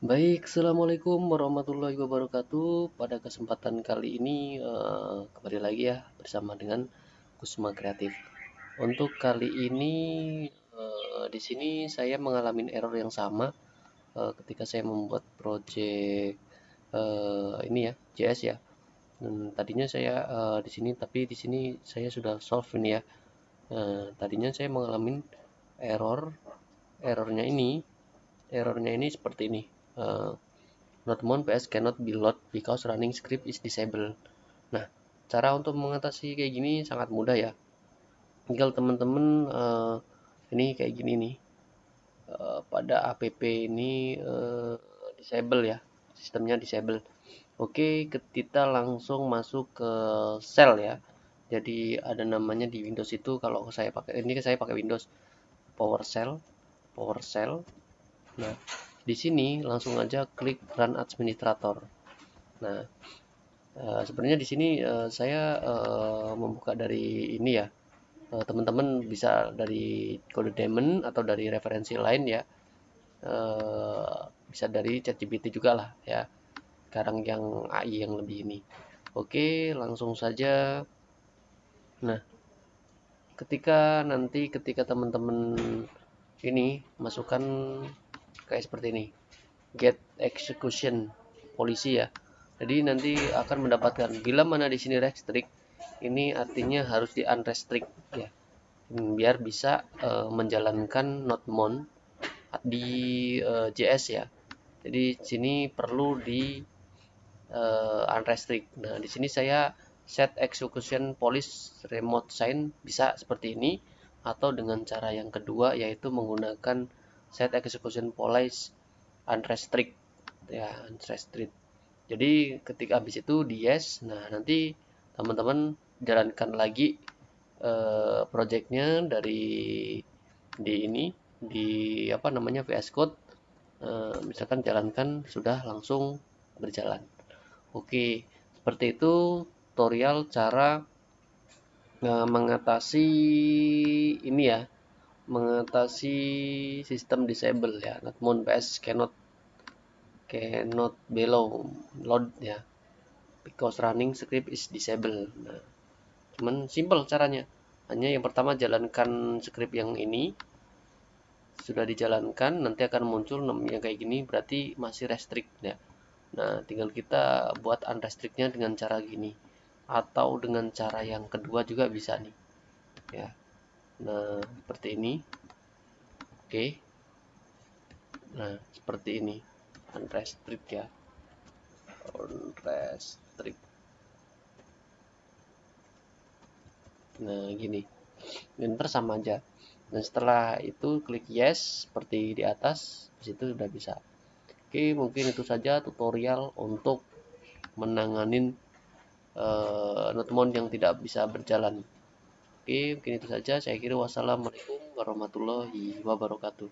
Baik, Assalamualaikum warahmatullahi wabarakatuh. Pada kesempatan kali ini uh, kembali lagi ya bersama dengan Kusma Kreatif. Untuk kali ini uh, di sini saya mengalami error yang sama uh, ketika saya membuat project uh, ini ya JS ya. Dan tadinya saya uh, di sini tapi di sini saya sudah solve ini ya. Uh, tadinya saya mengalami error errornya ini errornya ini seperti ini uh, Nodemon PS cannot be load because running script is disabled. Nah, cara untuk mengatasi kayak gini sangat mudah ya. Tinggal teman-teman uh, ini kayak gini nih. Uh, pada app ini uh, disable ya. Sistemnya disable. Oke, kita langsung masuk ke shell ya. Jadi ada namanya di Windows itu kalau saya pakai ini saya pakai Windows PowerShell, PowerShell. Nah, di sini langsung aja klik run administrator. Nah uh, sebenarnya di sini uh, saya uh, membuka dari ini ya. Teman-teman bisa dari kode daemon atau dari referensi lain ya. Uh, bisa dari ChatGPT juga lah ya. Sekarang yang AI yang lebih ini. Oke langsung saja. Nah ketika nanti ketika teman-teman ini masukkan kayak seperti ini. Get execution polisi ya. Jadi nanti akan mendapatkan bila mana di sini restrict ini artinya harus di unrestrict ya. Biar bisa uh, menjalankan nodemon di uh, eh, JS ya. Jadi sini perlu di uh, unrestrict. Nah di sini saya set execution police remote sign bisa seperti ini atau dengan cara yang kedua yaitu menggunakan set execution policy unrestrict ya unrestrict. Jadi ketika habis itu di yes nah nanti teman-teman jalankan lagi uh, projectnya dari di ini di apa namanya VS Code. Uh, misalkan jalankan sudah langsung berjalan. Oke seperti itu tutorial cara uh, mengatasi ini ya mengatasi sistem disable ya. Notmon PS cannot cannot below load ya. Because running script is disabled nah cuman simple caranya. Hanya yang pertama jalankan script yang ini. Sudah dijalankan nanti akan muncul namanya kayak gini berarti masih restrict ya. Nah tinggal kita buat unrestrictnya dengan cara gini. Atau dengan cara yang kedua juga bisa nih. Ya nah seperti ini. Oke. Nah seperti ini. Unrestrict ya. Unrestrict nah gini. Dan sama aja. Dan setelah itu klik yes seperti di atas di situ sudah bisa. Oke mungkin itu saja tutorial untuk menanganin uh, notmon yang tidak bisa berjalan Oke, mungkin itu saja. Saya kira wassalamualaikum warahmatullahi wabarakatuh.